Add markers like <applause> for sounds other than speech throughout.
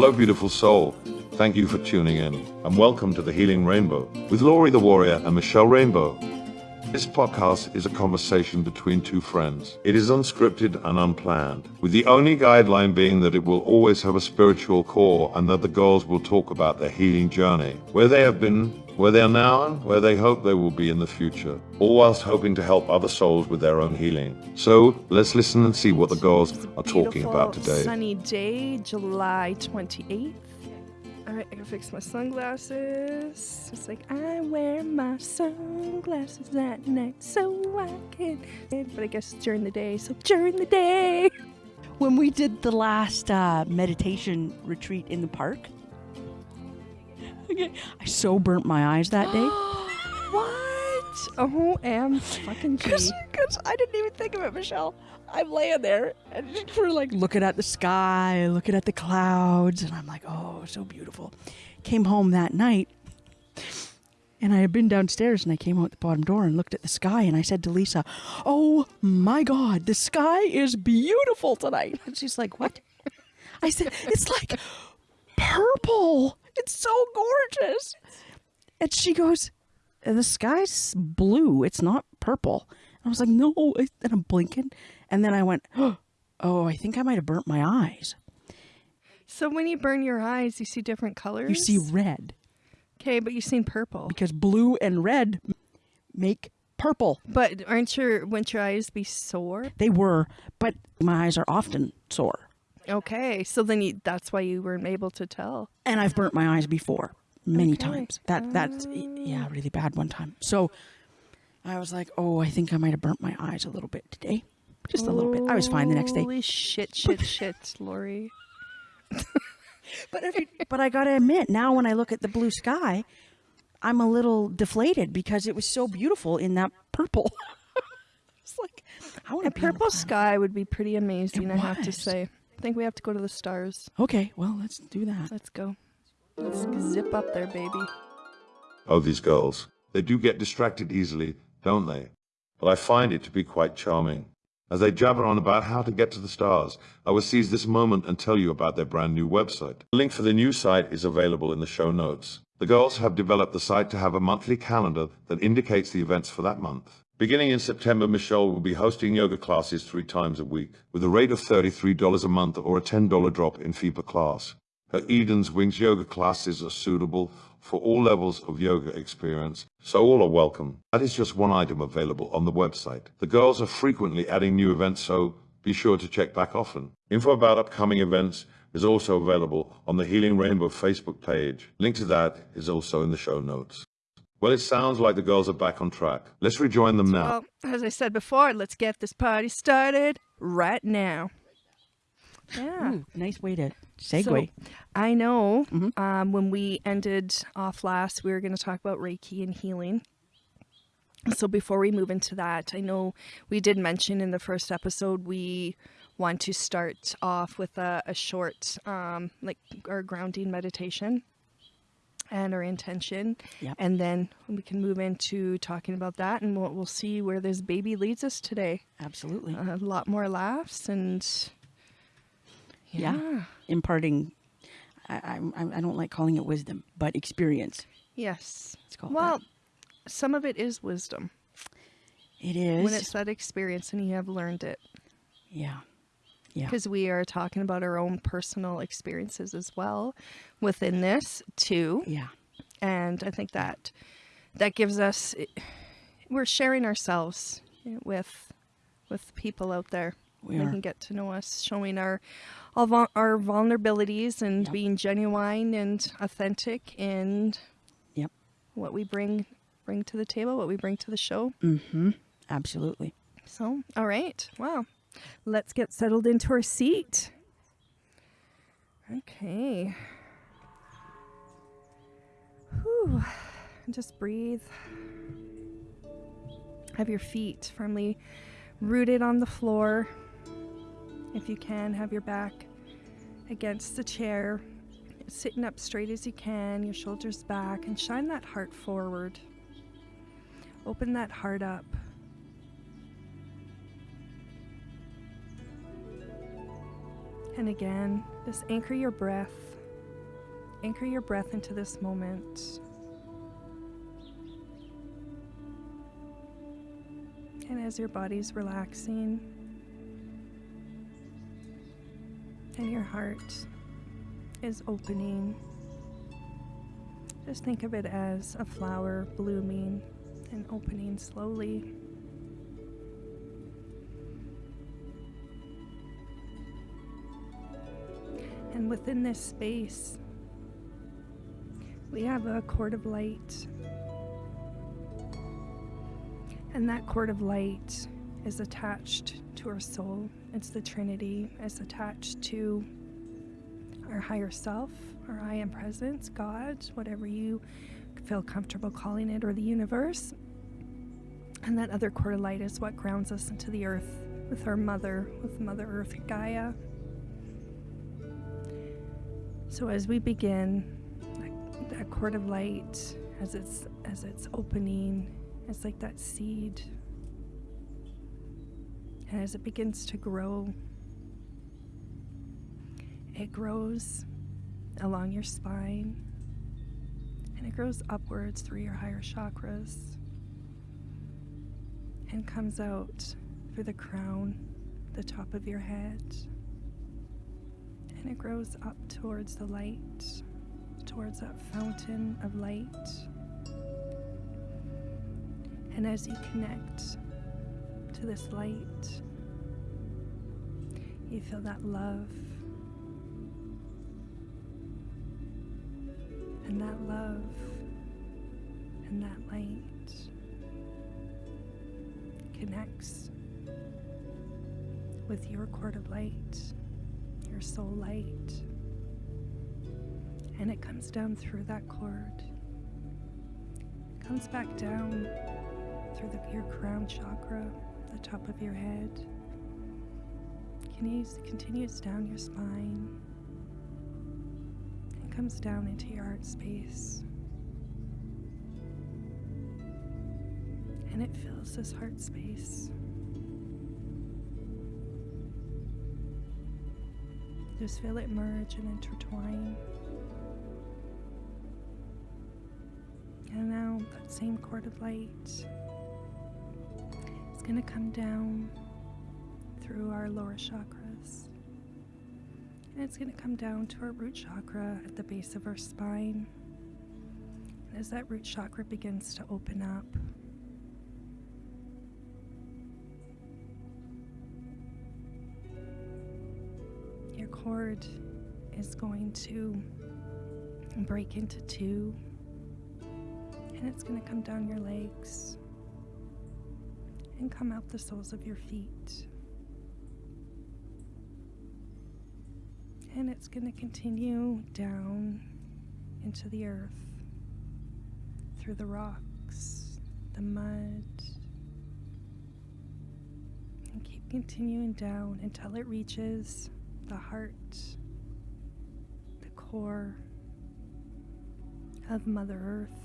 Hello, beautiful soul. Thank you for tuning in, and welcome to the Healing Rainbow with Laurie the Warrior and Michelle Rainbow. This podcast is a conversation between two friends. It is unscripted and unplanned, with the only guideline being that it will always have a spiritual core and that the girls will talk about their healing journey, where they have been, where they are now, and where they hope they will be in the future, all whilst hoping to help other souls with their own healing. So let's listen and see what the girls are talking about Beautiful today. Sunny day, July 28th. All right, I gotta fix my sunglasses. It's like I wear my sunglasses at night so I can. But I guess it's during the day, so during the day. when we did the last uh, meditation retreat in the park. <laughs> Okay, I so burnt my eyes that day <gasps> what? Oh, am fucking <laughs> because I didn't even think of it, Michelle. I'm laying there and just <laughs> we're like looking at the sky, looking at the clouds, and I'm like, oh, so beautiful. Came home that night, and I had been downstairs, and I came out the bottom door and looked at the sky, and I said to Lisa, "Oh my God, the sky is beautiful tonight." And she's like, "What?" I said, "It's like purple. It's so gorgeous." And she goes, "The sky's blue. It's not purple." And I was like, "No." And I'm blinking, and then I went, <gasps> "Oh, I think I might have burnt my eyes." So when you burn your eyes, you see different colors? You see red Okay, but you've seen purple. because blue and red make purple. But aren't your, wouldn't your eyes be sore? They were, but my eyes are often sore. Okay, so then you, that's why you weren't able to tell. and I've burnt my eyes before many Okay. times. That that's yeah, ah. really bad one time. So I was like, oh, I think I might have burnt my eyes a little bit today, just a little bit. I was fine the next day, Holy shit, shit, shit, <laughs> Lori. but every, but I gotta admit, now when I look at the blue sky, I'm a little deflated because it was so beautiful in that purple. <laughs> it's like I want A to be on the purple sky would be pretty amazing, It I have to say. I think we have to go to the stars. Okay, well let's do that. Let's go. Let's zip up there, baby. Oh, these girls. They do get distracted easily, don't they? But I find it to be quite charming. As they jabber on about how to get to the stars, I will seize this moment and tell you about their brand new website. The link for the new site is available in the show notes. The girls have developed the site to have a monthly calendar that indicates the events for that month. Beginning in September, Michelle will be hosting yoga classes three times a week, with a rate of $33 a month or a $10 drop in fee per class. Her Eden's Wings yoga classes are suitable for all levels of yoga experience, so all are welcome. That is just one item available on the website. The girls are frequently adding new events, so be sure to check back often. Info about upcoming events is also available on the Healing Rainbow Facebook page. Link to that is also in the show notes. Well, it sounds like the girls are back on track. Let's rejoin them now. Well, as I said before, let's get this party started right now. Yeah. Ooh, nice way to segue. So, I know Mhm. um, when we ended off last, we were going to talk about Reiki and healing. So before we move into that, I know we did mention in the first episode we want to start off with a, a short, um, like our grounding meditation and our intention, Yep. and then we can move into talking about that, and we'll we'll see where this baby leads us today. Absolutely. A lot more laughs and Yeah. yeah. imparting I, I I don't like calling it wisdom, but experience. Yes. Let's call it Well, some of it is wisdom. It is. When it's that experience and you have learned it. yeah. Yeah. Because we are talking about our own personal experiences as well within this too. Yeah. And I think that that gives us we're sharing ourselves with with people out there. We they are. can get to know us, showing our all our vulnerabilities and Yep. being genuine and authentic in Yep. what we bring bring to the table, what we bring to the show. Mm-hmm. Absolutely. So, all right. Wow. Let's get settled into our seat. Okay. Whew. Just breathe. Have your feet firmly rooted on the floor. If you can, have your back against the chair, sitting up straight as you can, your shoulders back, and shine that heart forward. Open that heart up. And again, just anchor your breath anchor your breath into this moment. And as your body's relaxing and your heart is opening, just think of it as a flower blooming and opening slowly. And within this space, we have a cord of light. And that cord of light is attached to our soul. It's the Trinity, it's attached to our higher self, our I am presence, God, whatever you feel comfortable calling it, or the universe. And that other cord of light is what grounds us into the earth with our mother, with Mother Earth Gaia. So as we begin, that, cord of light, as it's as it's opening, it's like that seed. And as it begins to grow, it grows along your spine and it grows upwards through your higher chakras and comes out through the crown, the top of your head. And it grows up towards the light, towards that fountain of light. And as you connect to this light, you feel that love. And that love and that light connects with your cord of light, your soul light. And it comes down through that cord, comes back down through the, your crown chakra, the top of your head, continues, continues down your spine, and comes down into your heart space. And it fills this heart space. Just feel it merge and intertwine. And now that same cord of light is going to come down through our lower chakras. And it's going to come down to our root chakra at the base of our spine. And as that root chakra begins to open up, cord is going to break into two and it's going to come down your legs and come out the soles of your feet. And it's going to continue down into the earth, through the rocks, the mud, and keep continuing down until it reaches the heart, the core of Mother Earth.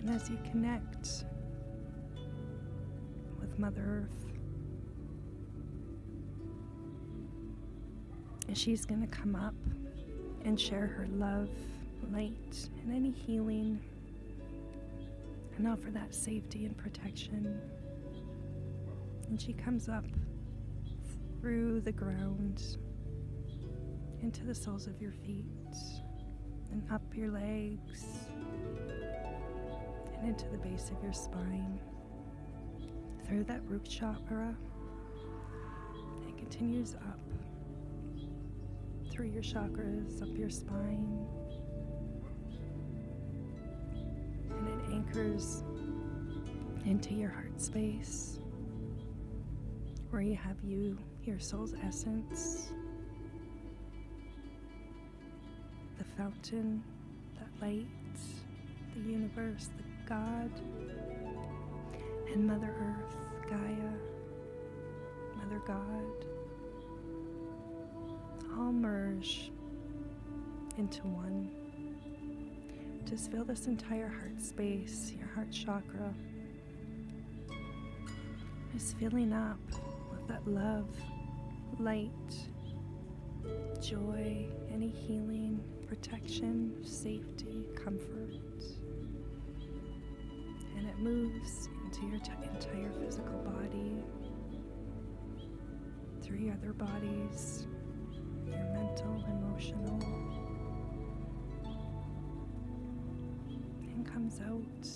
And as you connect with Mother Earth, and she's going to come up and share her love, light, and any healing, and offer that safety and protection. And she comes up through the ground into the soles of your feet and up your legs and into the base of your spine through that root chakra. It continues up through your chakras, up your spine, and it anchors into your heart space where you have you, your soul's essence, the fountain, that light, the universe, the God, and Mother Earth, Gaia, Mother God, all merge into one. Just feel this entire heart space, your heart chakra, is filling up that love, light, joy, any healing, protection, safety, comfort. And it moves into your entire physical body, through other bodies, your mental, emotional, and comes out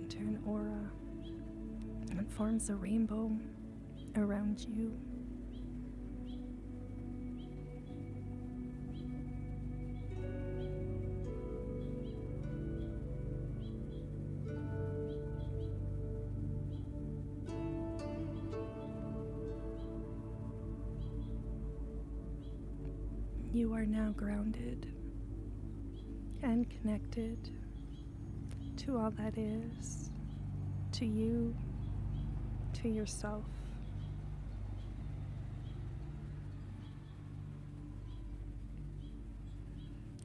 into an aura forms a rainbow around you. You are now grounded and connected to all that is, to you, to yourself.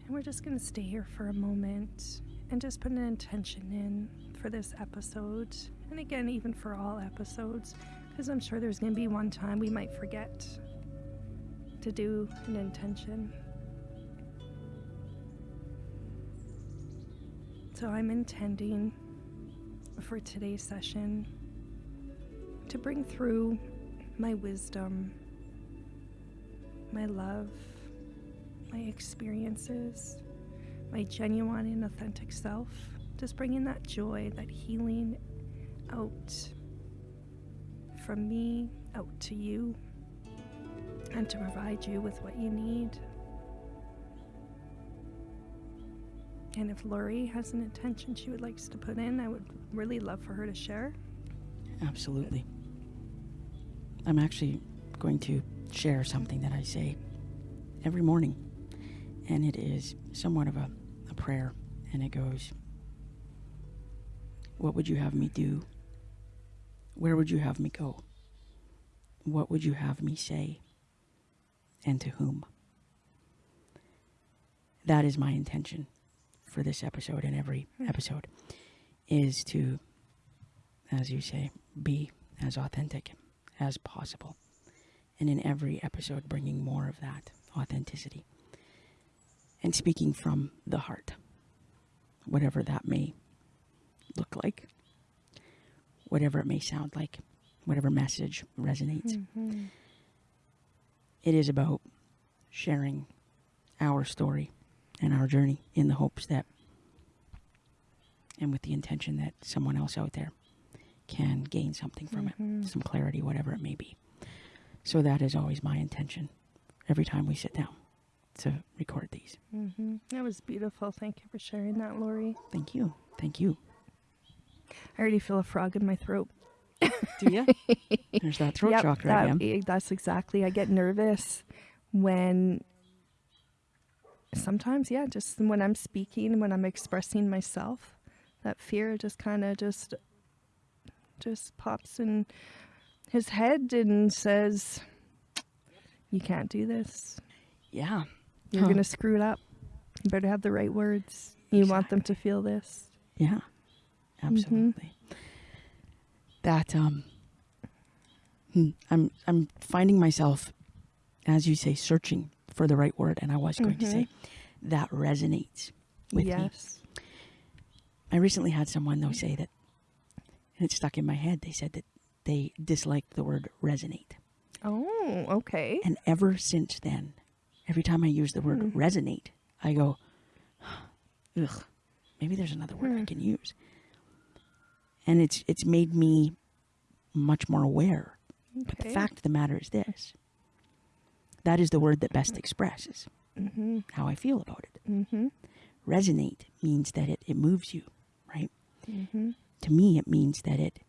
And we're just going to stay here for a moment and just put an intention in for this episode. And again, even for all episodes, because I'm sure there's going to be one time we might forget to do an intention. So I'm intending for today's session to bring through my wisdom, my love, my experiences, my genuine and authentic self. Just bringing that joy, that healing out from me out to you and to provide you with what you need. And if Lori has an intention she would like to put in, I would really love for her to share. Absolutely. I'm actually going to share something that I say every morning, and it is somewhat of a, a prayer, and it goes, What would you have me do? Where would you have me go? What would you have me say? And to whom? That is my intention for this episode and every hmm. episode is to, as you say, be as authentic as possible. And in every episode, bringing more of that authenticity and speaking from the heart, whatever that may look like, whatever it may sound like, whatever message resonates. Mm-hmm. It is about sharing our story and our journey in the hopes that and with the intention that someone else out there can gain something from it, some clarity, whatever it may be. So that is always my intention every time we sit down to record these. Mm-hmm. That was beautiful. Thank you for sharing that, Lori. Thank you. Thank you. I already feel a frog in my throat. Do you? <laughs> There's that throat Yep, chakra that- again. That's exactly. I get nervous when sometimes, yeah, just when I'm speaking, when I'm expressing myself, that fear just kind of just just pops in his head and says, "You can't do this. Yeah. You're Huh. gonna screw it up. You better have the right words. You want them to feel this." Yeah. Absolutely. That um hmm, I'm I'm finding myself as you say searching for the right word and I was going to say that resonates with me. yes. I recently had someone though say that and it stuck in my head. They said that they disliked the word resonate. Oh, okay. And ever since then, every time I use the word resonate, I go, ugh, maybe there's another word I can use. And it's it's made me much more aware. But the fact of the matter is this. That is the word that best expresses Mm-hmm. how I feel about it. Mm-hmm. Resonate means that it, it moves you, right? Mm-hmm. To me, it means that it,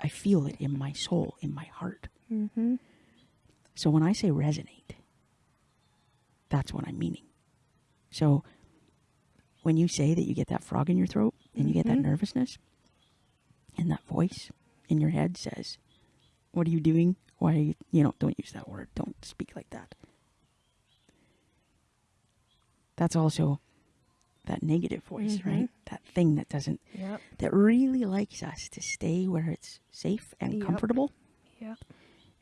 I feel it in my soul, in my heart. Mm-hmm. So when I say resonate, that's what I'm meaning. So when you say that you get that frog in your throat and you get that Mhm. nervousness, and that voice in your head says, What are you doing? Why are you, you know, don't use that word. Don't speak like that. That's also that negative voice, Mhm. right? That thing that doesn't, Yep. that really likes us to stay where it's safe and Yep. comfortable. Yep.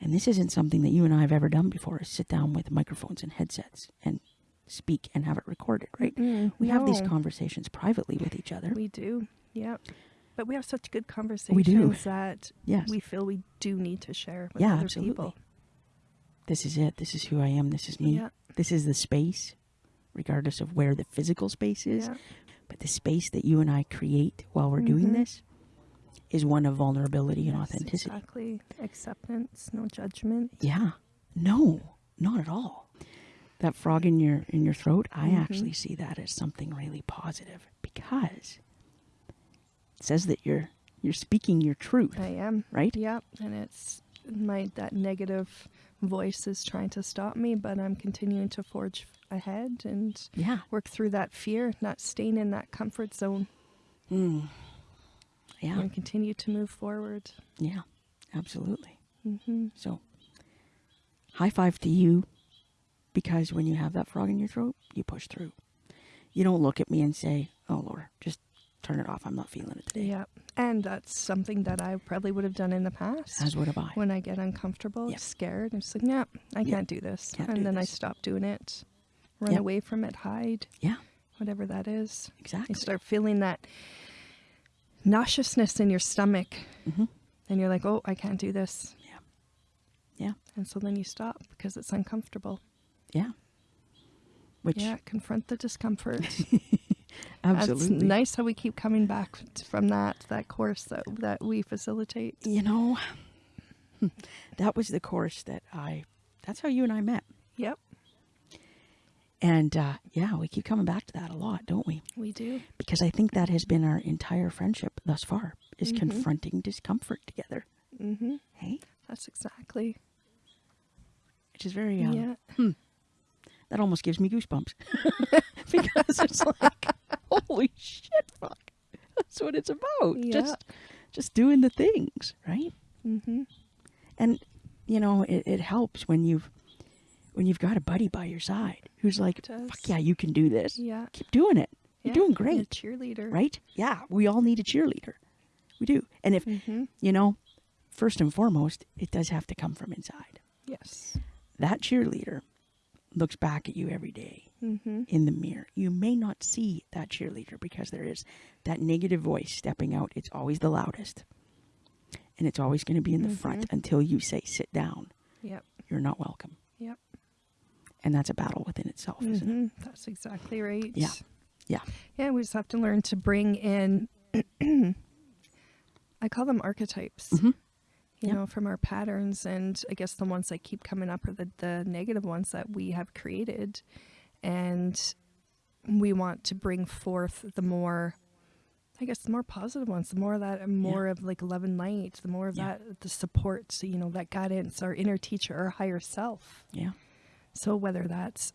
And this isn't something that you and I have ever done before is sit down with microphones and headsets and speak and have it recorded, right? Mm, We have these conversations privately with each other. We do. Yep. But we have such good conversations that Yes. we feel we do need to share with Yeah, other absolutely. people. this is it. This is who I am. This is me. Yeah. This is the space, regardless of where the physical space is. Yeah. But the space that you and I create while we're doing Mhm. this is one of vulnerability and Yes, authenticity. Exactly. Acceptance, no judgment. Yeah. No, not at all. That frog in your in your throat, I Mhm. actually see that as something really positive because it says that you're you're speaking your truth, I am. right? Yep. And it's my that negative voice is trying to stop me, but I'm continuing to forge ahead and Yeah. work through that fear, not staying in that comfort zone Mm. Yeah. and continue to move forward. Yeah. Absolutely. hmm So, high five to you because when you have that frog in your throat, you push through. You don't look at me and say, "Oh Lord, just turn it off. I'm not feeling it today." Yeah. And that's something that I probably would have done in the past. As would have I. when I get uncomfortable, Yep. scared, I'm just like, no, I Yep. can't do this. Can't and do then I stop doing it, run Yep. away from it, hide, Yeah. whatever that is. Exactly. You start feeling that nauseousness in your stomach, Mhm. and you're like, oh, I can't do this. Yeah. Yeah. And so then you stop because it's uncomfortable. Yeah. Which yeah, confront the discomfort. <laughs> absolutely. That's nice how we keep coming back from that that course that that we facilitate. You know, <laughs> that was the course that I. That's how you and I met. Yep, And uh, yeah, we keep coming back to that a lot, don't we? we do. Because I think that has been our entire friendship thus far is Mhm. confronting discomfort together. Mm -hmm. Hey, That's exactly. which is very um, yeah. That almost gives me goosebumps <laughs> because it's like, holy shit, fuck, that's what it's about. Yeah. Just, just doing the things, right? Mm-hmm. And you know, it, it helps when you've when you've got a buddy by your side who's like, fuck yeah, you can do this. Yeah. Keep doing it. You're Yeah, doing a great, cheerleader. right? Yeah, we all need a cheerleader. We do. And if Mm-hmm. you know, first and foremost, it does have to come from inside. Yes. That cheerleader looks back at you every day Mm-hmm. in the mirror. You may not see that cheerleader because there is that negative voice stepping out. It's always the loudest. And it's always going to be in the front Mhm. until you say, sit down. Yep. You're not welcome. Yep. And that's a battle within itself, isn't it? hmm That's exactly right. Yeah. Yeah. Yeah, we just have to learn to bring in. <clears throat> I call them archetypes. You Yeah. know, from our patterns, and I guess the ones that keep coming up are the the negative ones that we have created, and we want to bring forth the more. I guess the more positive ones, the more of that more of like love and light, the more of Yeah. that the support, so, you know, that guidance, our inner teacher, our higher self. Yeah. So whether that's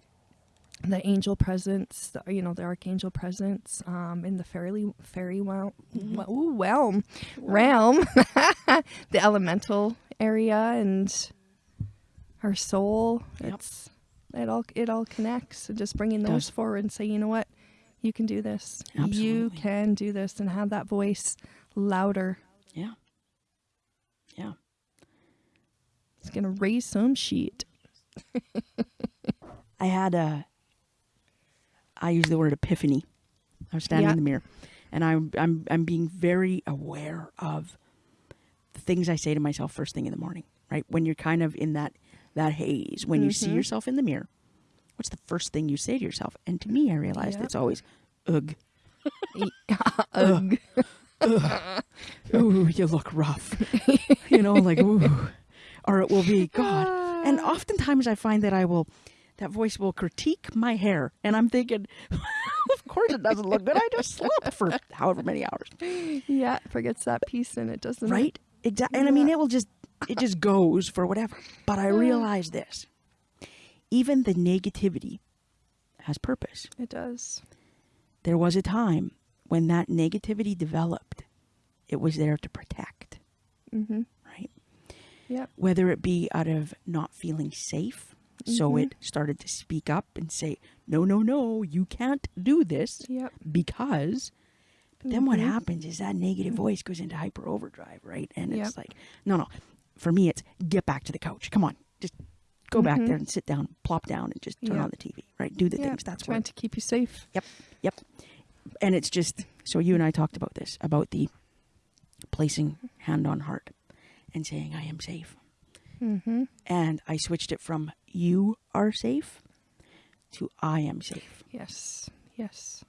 the angel presence, the, you know, the archangel presence, um, in the fairy fairy realm, Mm-hmm. ooh, realm, realm, <laughs> <laughs> the elemental area, and our soul. Yep. It's it all it all connects. And just bringing those does. forward and say, you know what, you can do this. You can do this, and have that voice louder. Yeah. Yeah. It's gonna raise some shit. <laughs> I had a. I use the word epiphany. I was standing in the mirror, and I'm I'm I'm being very aware of things I say to myself first thing in the morning. Right when you're kind of in that that haze, when you see Mhm. yourself in the mirror, what's the first thing you say to yourself? And to me, I realized <laughs> Yeah. <laughs> it's always, "Ugh, Ugh. ooh, you look rough," <laughs> you know, like ooh, or it will be God. And oftentimes, I find that I will. That voice will critique my hair, and I'm thinking, of course it doesn't look good. I just slept for however many hours, Yeah, forgets that piece and it, doesn't right? Exactly. And I mean, it will just, it just goes for whatever. But I realize this: even the negativity has purpose. It does. There was a time when that negativity developed. It was there to protect, Mm-hmm. right? Yep. Whether it be out of not feeling safe, so Mhm. it started to speak up and say, "No, no, no, you can't do this." Yep. because then what Mhm. happens is that negative voice goes into hyper overdrive right and it's Yep. like no no for me, it's get back to the couch. Come on, just go back there and sit down, plop down, and just turn Mm-hmm. On the TV. Right, do the yeah, things. That's trying what. to keep you safe. Yep, yep. And it's just so you and I talked about this about the placing hand on heart and saying I am safe. Mm-hmm. And I switched it from you are safe to I am safe Yes. Yes.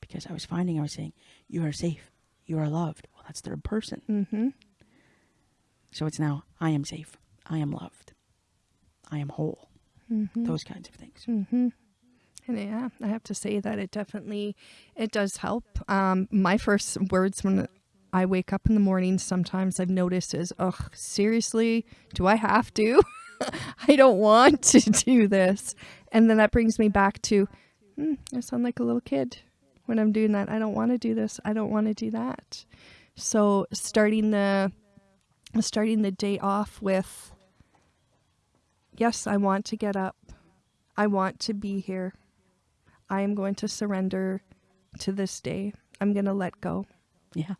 because I was finding I was saying you are safe, you are loved. Well, that's third person. Mm-hmm. So it's now I am safe, I am loved, I am whole. Mm-hmm. Those kinds of things. Mm-hmm. And yeah, I have to say that it definitely it does help. Um, my first words when I wake up in the morning, sometimes I've noticed is, "Ugh, seriously, do I have to? <laughs> I don't want to <laughs> do this." And then that brings me back to, hmm, I sound like a little kid when I'm doing that. I don't want to do this. I don't want to do that. So starting the starting the day off with, yes, I want to get up. I want to be here. I am going to surrender to this day. I'm going to let go. Yeah.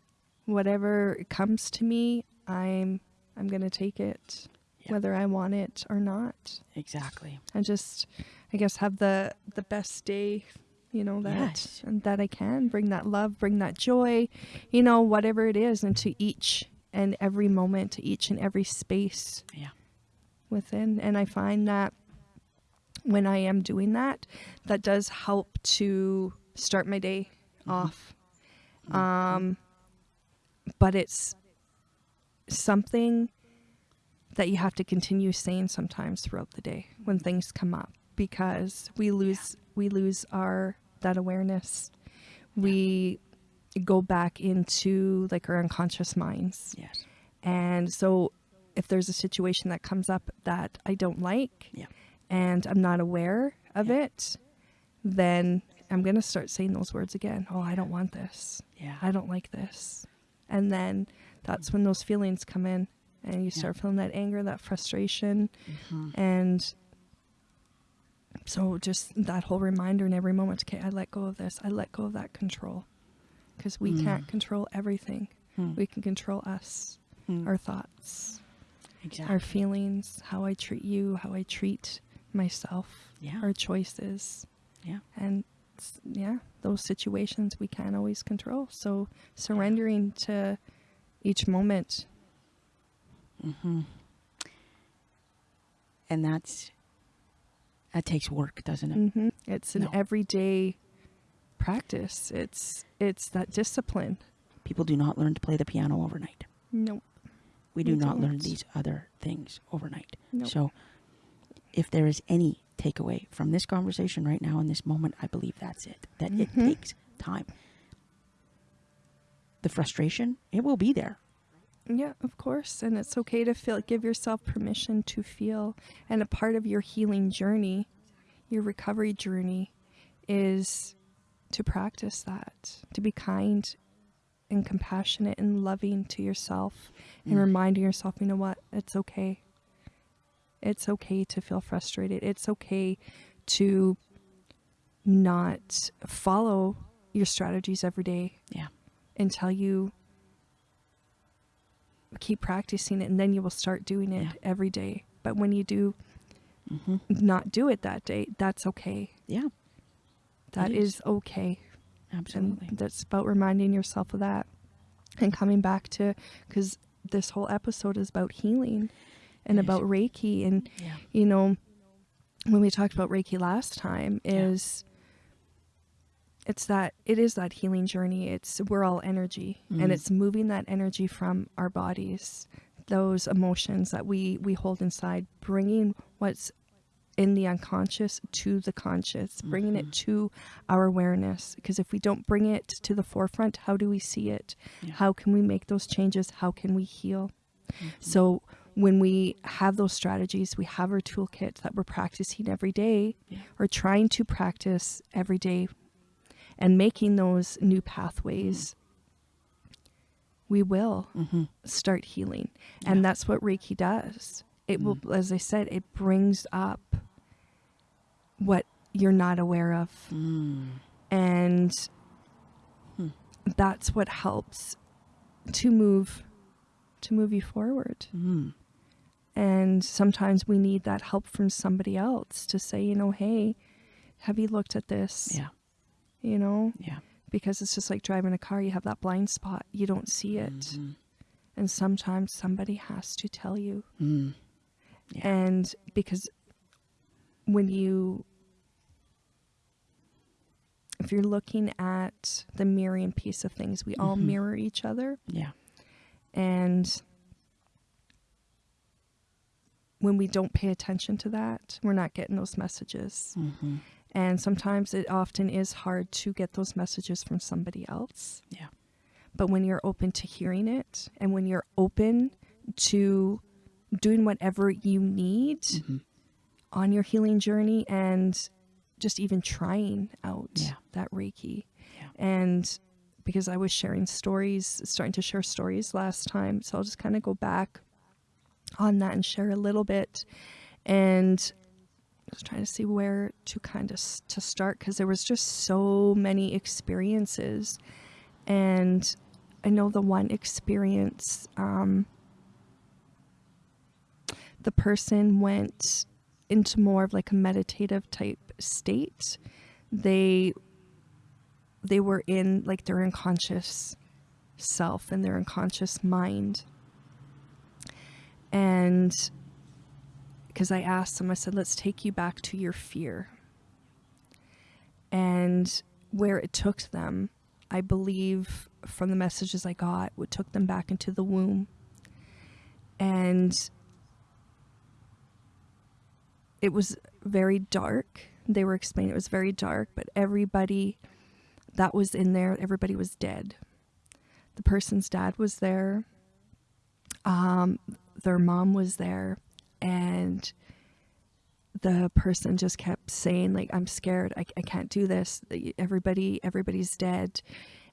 Whatever comes to me, I'm I'm going to take it Yeah. whether I want it or not. Exactly. And just I guess have the the best day, you know, that Yes. that I can bring that love, bring that joy, you know, whatever it is into each and every moment, to each and every space Yeah. within. And i find that when i am doing that that does help to start my day off. Um but it's something that you have to continue saying sometimes throughout the day when things come up because we lose we lose our that awareness we go back into like our unconscious minds Yes. and so if there's a situation that comes up that I don't like Yeah. and I'm not aware of Yeah. it, then I'm going to start saying those words again. Oh, I don't want this. Yeah. I don't like this. And then that's when those feelings come in and you start feeling that anger, that frustration. Mm-hmm. And so just that whole reminder in every moment okay, I let go of this. I let go of that control. Because we can't control everything. Mm. We can control us, Mm. our thoughts, Exactly. our feelings, how I treat you, how I treat myself, Yeah. our choices. yeah. And yeah, those situations we can't always control. So surrendering to each moment. Mm-hmm. And that's that takes work, doesn't it? hmm It's an No. everyday practice. It's it's that discipline. People do not learn to play the piano overnight. Nope. We do We not learn don't. these other things overnight. Nope. So, if there is any takeaway from this conversation right now in this moment, I believe that's it. That it Mhm. takes time. The frustration, it will be there. Yeah, of course. And it's okay to feel, give yourself permission to feel. And a part of your healing journey, your recovery journey, is to practice that, to be kind and compassionate and loving to yourself and Mm. reminding yourself, you know what, it's okay. It's okay to feel frustrated. It's okay to not follow your strategies every day Yeah. until you keep practicing it and then you will start doing it Yeah. every day but when you do Mm-hmm. not do it that day that's okay Yeah, That is. is okay absolutely. and that's about reminding yourself of that and coming back to because this whole episode is about healing and It is. about reiki and yeah. you know when we talked about reiki last time is it's that it is that healing journey it's we're all energy Mhm. and it's moving that energy from our bodies those emotions that we we hold inside bringing what's in the unconscious to the conscious bringing Mm-hmm. it to our awareness because if we don't bring it to the forefront how do we see it Yeah. how can we make those changes how can we heal Mm-hmm. so when we have those strategies, we have our toolkit that we're practicing every day Yeah. or trying to practice every day and making those new pathways, we will Mm-hmm. start healing. Yeah. And that's what Reiki does. It will, as I said, it brings up what you're not aware of. Mm. And Hmm. that's what helps to move to move you forward. Mm. And sometimes we need that help from somebody else to say, you know, hey, have you looked at this? Yeah. You know, Yeah. because it's just like driving a car, you have that blind spot, you don't see it. Mm-hmm. And sometimes somebody has to tell you. Mm. Yeah. And because when you, if you're looking at the mirroring piece of things, we all Mhm. mirror each other. Yeah. And when we don't pay attention to that, we're not getting those messages. Mm-hmm. And sometimes it often is hard to get those messages from somebody else. Yeah. But when you're open to hearing it and when you're open to doing whatever you need Mm-hmm. on your healing journey and just even trying out Yeah. that Reiki. Yeah. And because I was sharing stories, starting to share stories last time, so I'll just kind of go back on that and share a little bit. And was trying to see where to kind of to start because there was just so many experiences, and I know the one experience, um, the person went into more of like a meditative type state. They they were in like their unconscious self and their unconscious mind. And because I asked them, I said, let's take you back to your fear. And where it took them, I believe from the messages I got, what took them back into the womb. And it was very dark. They were explaining it was very dark, but everybody that was in there, everybody was dead. The person's dad was there. Um, their mom was there, and the person just kept saying like i'm scared. I, I can't do this. Everybody everybody's dead.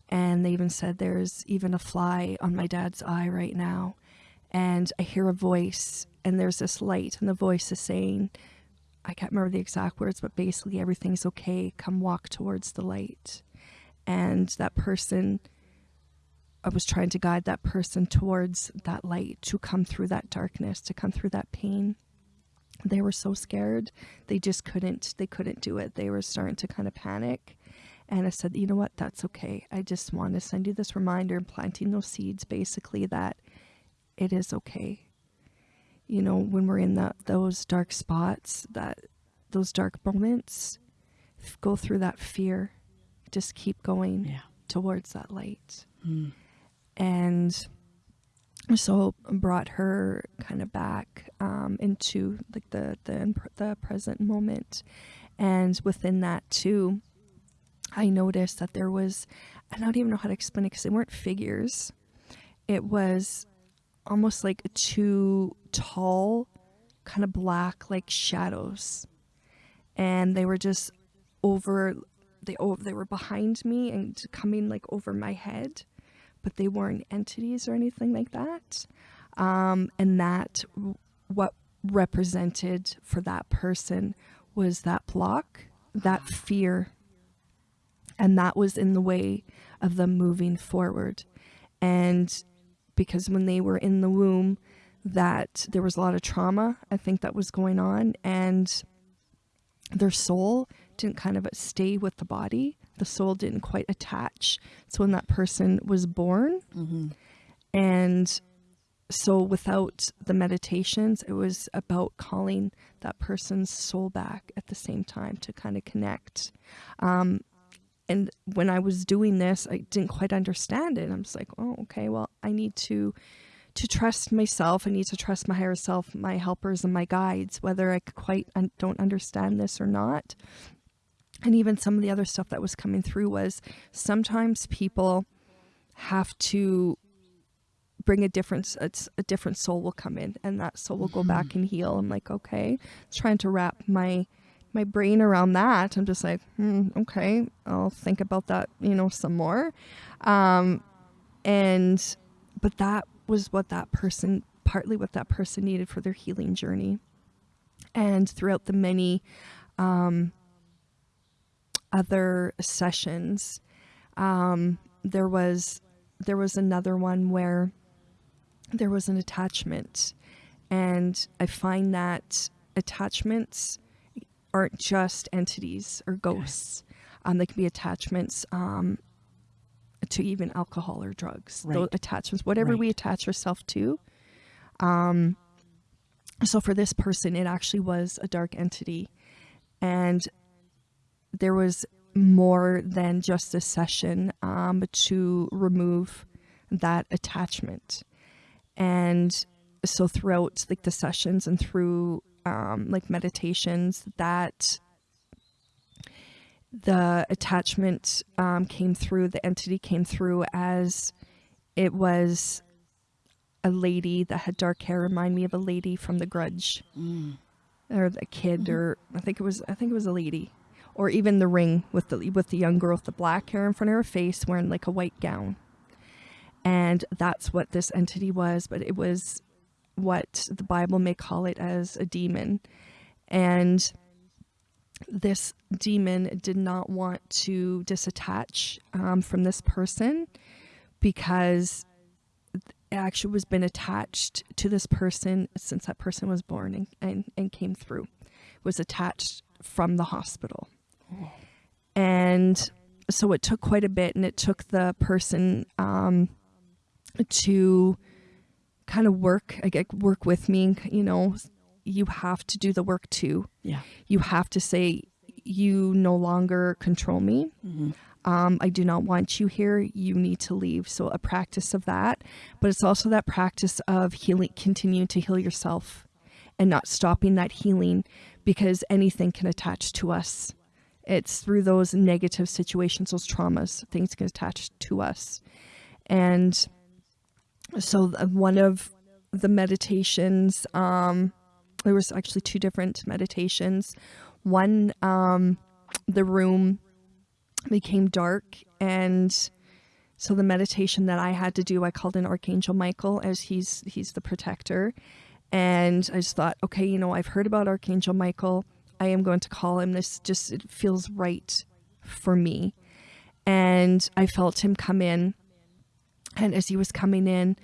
And they even said there's even a fly on my dad's eye right now. And i hear a voice and there's this light and the voice is saying i can't remember the exact words but basically everything's okay. Come walk towards the light. And that person i was trying to guide that person towards that light to come through that darkness to come through that pain. They were so scared. They just couldn't they couldn't do it. They were starting to kind of panic. And i said you know what? That's okay. I just want to send you this reminder and planting those seeds basically that it is okay. You know when we're in that those dark spots that those dark moments go through that fear. Just keep going Yeah. towards that light. Mm. And so brought her kind of back um, into like the, the the present moment. And within that too i noticed that there was i don't even know how to explain it because they weren't figures. It was almost like two tall kind of black like shadows. And they were just over they over they were behind me and coming like over my head but they weren't entities or anything like that. Um, and that what represented for that person was that block, that fear, and that was in the way of them moving forward. And because when they were in the womb, that there was a lot of trauma, I think that was going on, and their soul didn't kind of stay with the body. The soul didn't quite attach. So when that person was born, Mm-hmm. and so without the meditations, it was about calling that person's soul back at the same time to kind of connect. Um, and when I was doing this, I didn't quite understand it. I'm just like, oh, okay, well, I need to to trust myself. I need to trust my higher self, my helpers, and my guides, whether I quite un- don't understand this or not. And even some of the other stuff that was coming through was sometimes people have to bring a different it's a different soul will come in and that soul will go back and heal. I'm like okay. Trying to wrap my my brain around that i'm just like hmm, okay i'll think about that you know some more. Um and but that was what that person partly what that person needed for their healing journey. And throughout the many um other sessions um there was there was another one where there was an attachment And I find that attachments aren't just entities or ghosts. Um, they can be attachments um, to even alcohol or drugs. Those attachments, whatever we attach ourselves to. Um, so for this person, it actually was a dark entity, and there was more than just a session um, to remove that attachment. And so throughout like the sessions and through um, like meditations, that the attachment um, came through, the entity came through as it was a lady that had dark hair, remind me of a lady from The Grudge, or the kid, or I think it was I think it was a lady, or even The Ring with the with the young girl with the black hair in front of her face, wearing like a white gown, and that's what this entity was. But it was what the Bible may call it as a demon, and this demon did not want to disattach um, from this person because it actually was been attached to this person since that person was born and, and, and came through was attached from the hospital and so it took quite a bit and it took the person um, to kind of work I get work with me you know you have to do the work too. Yeah. you have to say you no longer control me. Um, i do not want you here. You need to leave. So a practice of that but it's also that practice of healing continuing to heal yourself and not stopping that healing because anything can attach to us it's through those negative situations those traumas things can attach to us. And so one of the meditations um there was actually two different meditations. One um the room became dark and so the meditation that i had to do i called in archangel michael as he's he's the protector. And i just thought okay you know i've heard about archangel michael i am going to call him. This just it feels right for me. And i felt him come in. And as he was coming in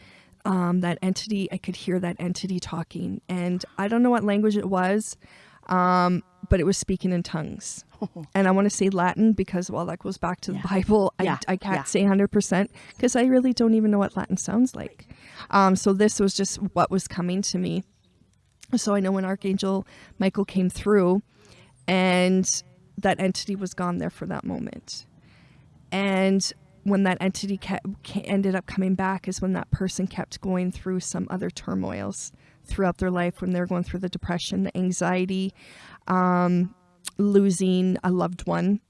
um, that entity i could hear that entity talking. And i don't know what language it was um, but it was speaking in tongues. <laughs> And i want to say latin because well that goes back to the Yeah. bible Yeah, I, I can't yeah. say 100% because i really don't even know what latin sounds like. Um, so this was just what was coming to me so i know when archangel michael came through and that entity was gone there for that moment. And when that entity kept, ended up coming back is when that person kept going through some other turmoils throughout their life when they're going through the depression the anxiety um, losing a loved one.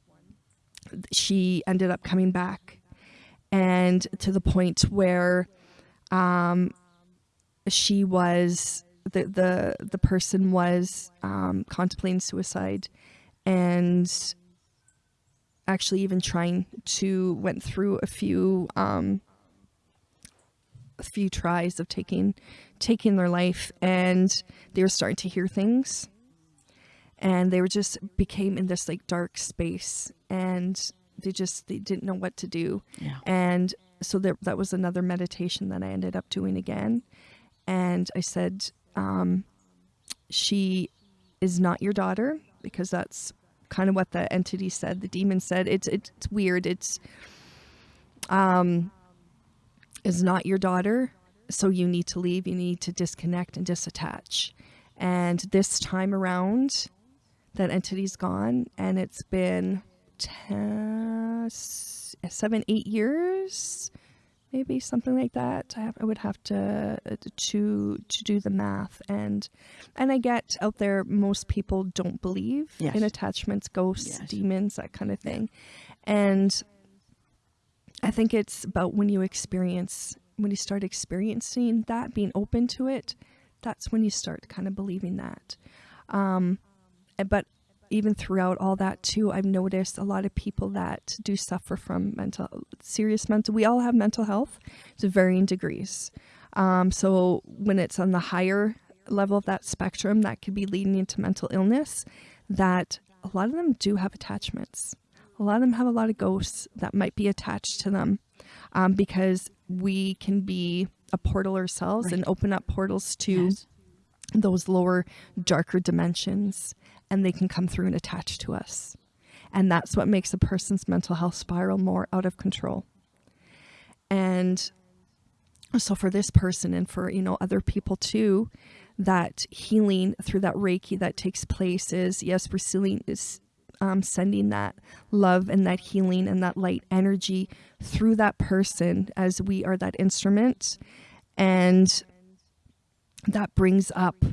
She ended up coming back. And to the point where um, she was the the the person was um, contemplating suicide and actually even trying to went through a few um a few tries of taking taking their life and they were starting to hear things and they were just became in this like dark space and they just they didn't know what to do Yeah. and so there, that was another meditation that I ended up doing again. And I said, um, she is not your daughter because that's kind of what the entity said. The demon said, it's, it's, weird. It's, um, is not your daughter. So you need to leave. You need to disconnect and disattach. And this time around, that entity's gone and it's been ten, seven eight years, maybe something like that. I, have, I would have to uh, to to do the math, and and I get out there. Most people don't believe Yes. in attachments, ghosts, Yes. demons, that kind of thing, and I think it's about when you experience when you start experiencing that, being open to it. That's when you start kind of believing that. Um, but even throughout all that too i've noticed a lot of people that do suffer from mental serious mental we all have mental health to varying degrees. Um, so when it's on the higher level of that spectrum that could be leading into mental illness that a lot of them do have attachments. A lot of them have a lot of ghosts that might be attached to them um, because we can be a portal ourselves and open up portals to Yes. those lower, darker dimensions, and they can come through and attach to us. And that's what makes a person's mental health spiral more out of control. And so for this person and for, you know, other people too, that healing through that Reiki that takes place is, yes, we're is um, sending that love and that healing and that light energy through that person as we are that instrument. And that brings up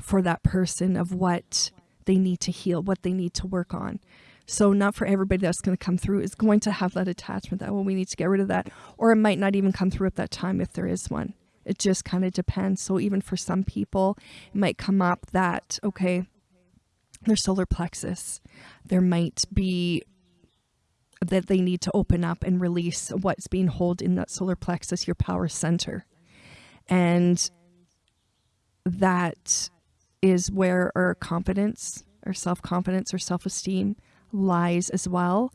for that person of what they need to heal, what they need to work on. So not for everybody that's going to come through is going to have that attachment that well we need to get rid of that or it might not even come through at that time if there is one. It just kind of depends. So even for some people it might come up that okay their solar plexus there might be that they need to open up and release what's being held in that solar plexus your power center. And that is where our confidence or self-confidence or self-esteem lies as well.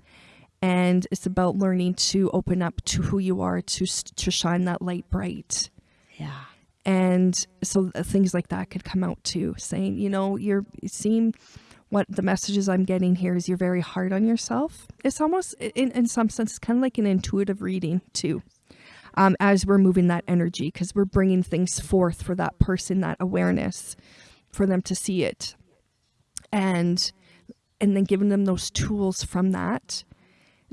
And it's about learning to open up to who you are to to shine that light bright. Yeah. and so things like that could come out too saying you know you're you seem what the messages i'm getting here is you're very hard on yourself. It's almost in, in some sense it's kind of like an intuitive reading too um, as we're moving that energy because we're bringing things forth for that person that awareness for them to see it and and then giving them those tools from that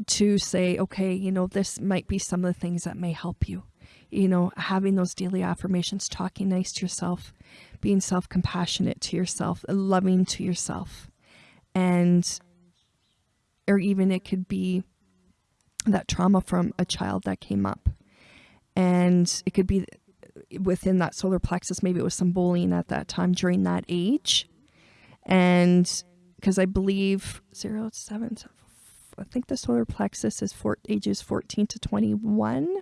to say, okay, you know, this might be some of the things that may help you. You know, having those daily affirmations, talking nice to yourself, being self compassionate to yourself, loving to yourself. And, or even it could be that trauma from a child that came up. And it could be within that solar plexus, maybe it was some bullying at that time during that age. And because I believe zero to seven, I think the solar plexus is for ages 14 to 21.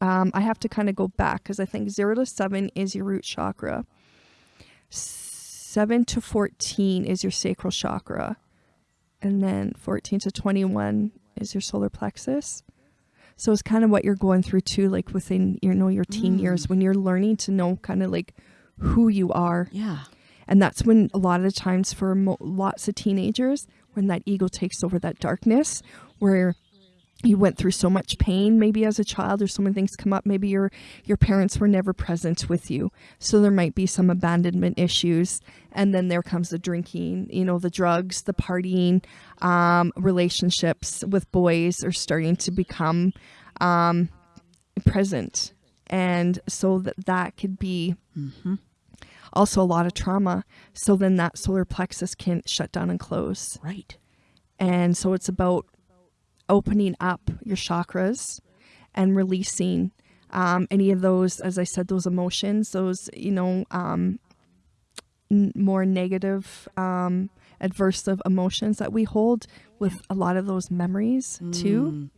Um, I have to kind of go back because I think zero to seven is your root chakra. Seven to 14 is your sacral chakra. And then 14 to 21 is your solar plexus. So it's kind of what you're going through too, like within you know your teen Mm. years when you're learning to know kind of like who you are Yeah. and that's when a lot of the times for mo- lots of teenagers when that ego takes over that darkness where you went through so much pain maybe as a child or so many things come up maybe your your parents were never present with you so there might be some abandonment issues and then there comes the drinking you know the drugs the partying um, relationships with boys are starting to become um, present and so that that could be mm -hmm. also a lot of trauma. So then that solar plexus can shut down and close. Right. And so it's about opening up your chakras and releasing um, any of those, as I said, those emotions, those, you know, um, n- more negative, um, adversive emotions that we hold with a lot of those memories too.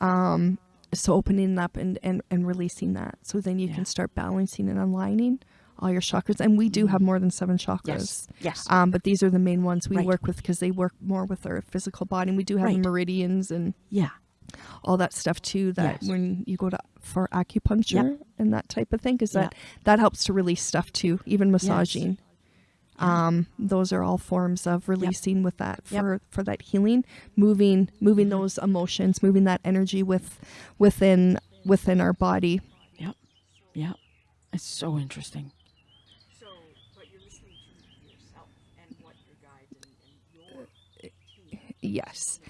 Um, so opening up and, and, and releasing that. So then you Yeah. can start balancing and aligning all your chakras. And we do have more than seven chakras. Yes. Yes. Um, but these are the main ones we Right. work with because they work more with our physical body. And we do have Right. meridians and yeah. all that stuff too. That Yes. when you go to for acupuncture and that type of thing, because Yeah. that that helps to release stuff too. Even massaging. Um, those are all forms of releasing with that Yep. for for that healing, moving moving those emotions, moving that energy with within within our body. Yep. Yep. It's so interesting. Yes.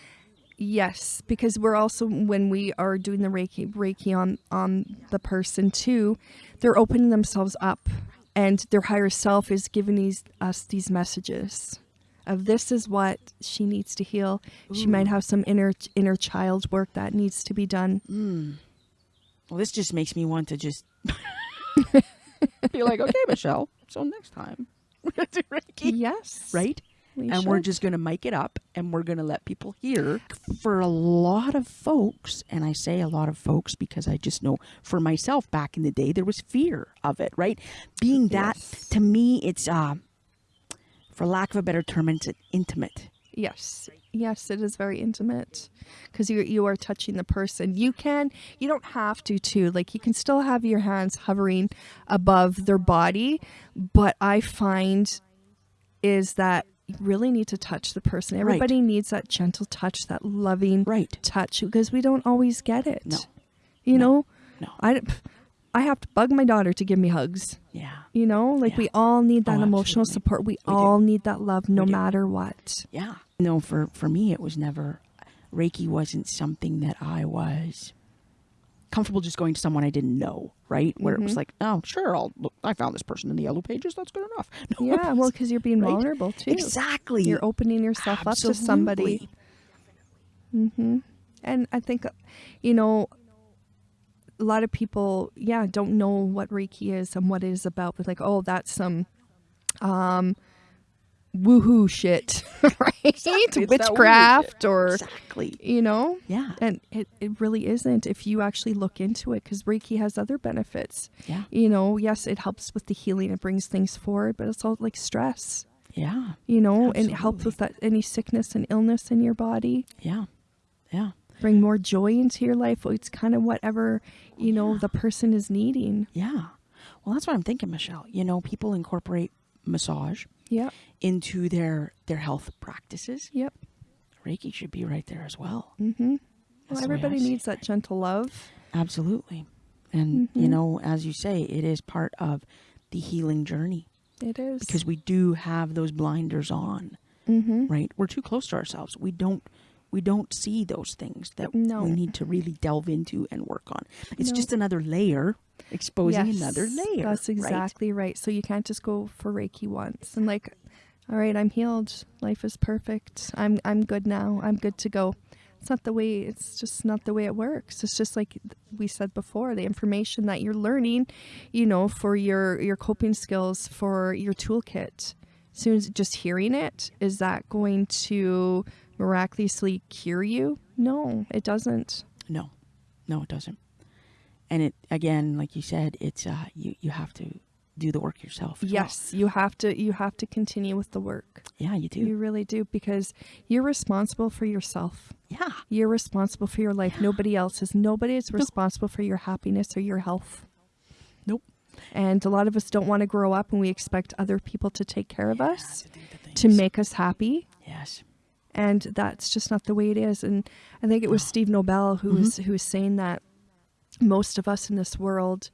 Yes, because we're also when we are doing the Reiki Reiki on on the person too, they're opening themselves up and their higher self is giving these us these messages of this is what she needs to heal. She might have some inner inner child work that needs to be done. Mm. Well, this just makes me want to just <laughs> be like, okay, Michelle. So next time we're gonna do Reiki, Yes. right? We and we're just gonna mic it up, and we're gonna let people hear. For a lot of folks, and I say a lot of folks because I just know for myself back in the day, there was fear of it, right? Being that Yes. to me, it's uh, for lack of a better term, it's intimate. Yes, yes, it is very intimate because you you are touching the person. You can, you don't have to too. Like you can still have your hands hovering above their body, but I find is that you really need to touch the person. Right. Everybody needs that gentle touch, that loving Right. touch because we don't always get it. No. you know, No. I I have to bug my daughter to give me hugs. Yeah. You know, like Yeah. we all need that Oh, emotional absolutely. support. We, We do. all need that love, no matter what. Yeah. No, for for me, it was never Reiki wasn't something that I was comfortable just going to someone I didn't know, right? Where it was like, oh, sure, I'll look. I found this person in the yellow pages. That's good enough. <laughs> No, Yeah, well, because you're being Right? vulnerable too. exactly. You're opening yourself up to somebody. Absolutely. And I think, you know, a lot of people, yeah, don't know what Reiki is and what it is about. But like, oh, that's some um woohoo shit, <laughs> <laughs> right? Exactly, Witchcraft shit. or, Exactly. you know? Yeah. And it, it really isn't if you actually look into it because Reiki has other benefits. Yeah. You know, yes, it helps with the healing, it brings things forward, but it's all like stress, Yeah. you know, and it helps with that any sickness and illness in your body. Yeah. Yeah. Bring more joy into your life. It's kind of whatever, you know, the person is needing. Yeah. Well, that's what I'm thinking, Michelle. You know, people incorporate massage Yep. into their their health practices. Yep. Reiki should be right there as well. Mm-hmm. Well, the way I everybody needs that gentle love. Absolutely. And you know, as you say, it is part of the healing journey It is. because we do have those blinders on, mm-hmm. right? We're too close to ourselves. We don't we don't see those things that No. we need to really delve into and work on. It's No. just another layer exposing another layer. That's exactly right? So you can't just go for Reiki once and like, all right, I'm healed. Life is perfect. I'm I'm good now. I'm good to go. It's not the way. It's just not the way it works. It's just like we said before. The information that you're learning, you know, for your your coping skills, for your toolkit. As soon as just hearing it, is that going to miraculously cure you? No, it doesn't. No, no, it doesn't. And it again, like you said, it's uh, you you have to do the work yourself. as well. Yes, you have to. You have to continue with the work. Yeah, you do. You really do because you're responsible for yourself. yeah. You're responsible for your life. Nobody else is. Nobody is responsible for your happiness or your health. Nope. And a lot of us don't want to grow up and we expect other people to take care of us, To to make us happy. Yes. And that's just not the way it is. And I think it was Steve Nobel who was who was saying that most of us in this world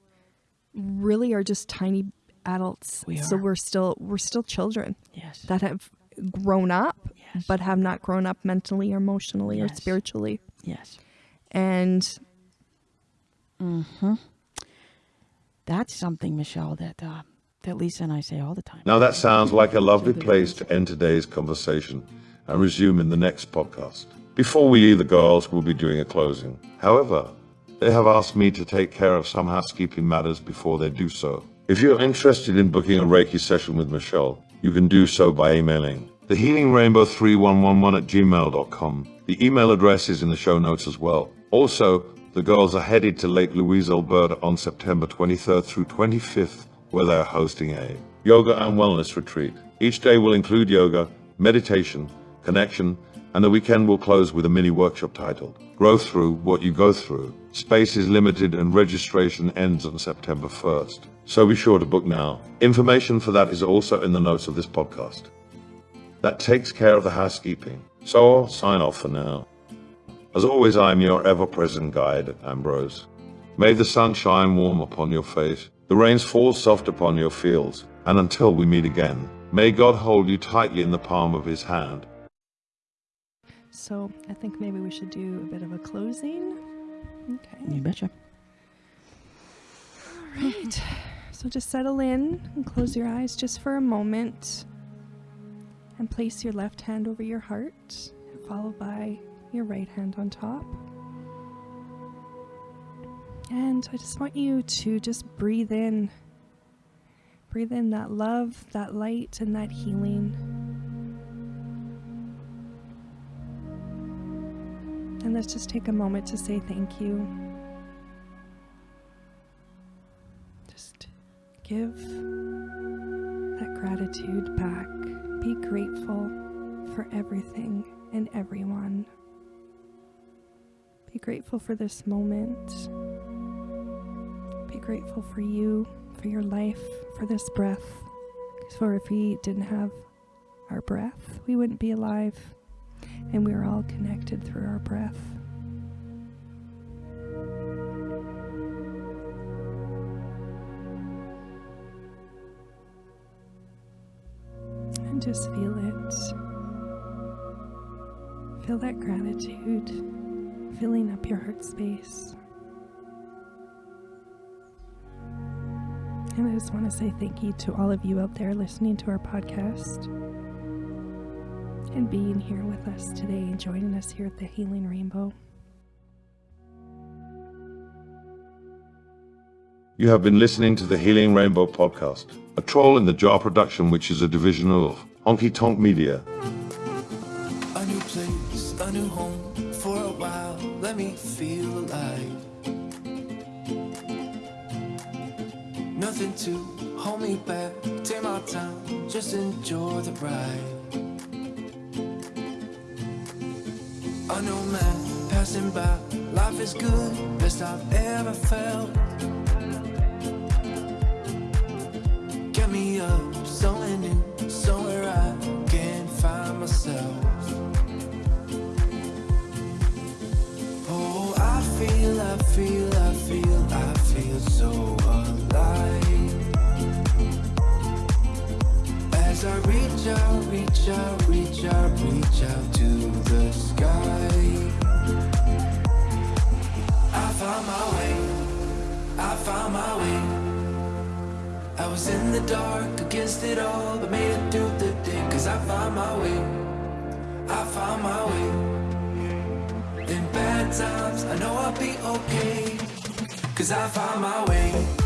really are just tiny adults. We So we're still we're still children Yes. that have grown up Yes. but have not grown up mentally or emotionally or spiritually. yes. And Mm -hmm. That's something, Michelle, that uh, that Lisa and I say all the time. Now that sounds like a lovely place to end today's conversation and resume in the next podcast. Before we leave, the girls will be doing a closing. However, they have asked me to take care of some housekeeping matters before they do so. If you're interested in booking a Reiki session with Michelle, you can do so by emailing thehealingrainbow3111 at gmail.com. The email address is in the show notes as well. Also, the girls are headed to Lake Louise, Alberta on September 23rd through 25th, where they are hosting a yoga and wellness retreat. Each day will include yoga, meditation, connection, and the weekend will close with a mini workshop titled Grow Through What You Go Through. Space is limited and registration ends on September 1st. So be sure to book now. Information for that is also in the notes of this podcast. That takes care of the housekeeping. So I'll sign off for now. As always, I am your ever present guide, Ambrose. May the sun shine warm upon your face, the rains fall soft upon your fields, and until we meet again, may God hold you tightly in the palm of his hand. So I think maybe we should do a bit of a closing. Okay. You betcha. All right. So just settle in and close your eyes just for a moment. And place your left hand over your heart, followed by your right hand on top. And I just want you to just breathe in. Breathe in that love, that light, and that healing. And let's just take a moment to say thank you. Just give that gratitude back. Be grateful for everything and everyone. Be grateful for this moment. Be grateful for you, for your life, for this breath. For if we didn't have our breath, we wouldn't be alive. And we are all connected through our breath. And just feel it. Feel that gratitude filling up your heart space. And I just want to say thank you to all of you out there listening to our podcast and being here with us today and joining us here at the Healing Rainbow. You have been listening to the Healing Rainbow podcast, a troll in the jar production, which is a division of Honky Tonk Media. A new place, a new home for a while. Let me feel alive. Nothing to hold me back. Take my time, just enjoy the ride. New man passing by. Life is good, best I've ever felt. Get me up, somewhere new, somewhere I can find myself. Oh, I feel, I feel, I feel, I feel so As I reach out, reach out, reach out, reach out to the sky. I found my way, I found my way. I was in the dark against it all, but made it through the day. Cause I found my way, I found my way. In bad times, I know I'll be okay. Cause I found my way.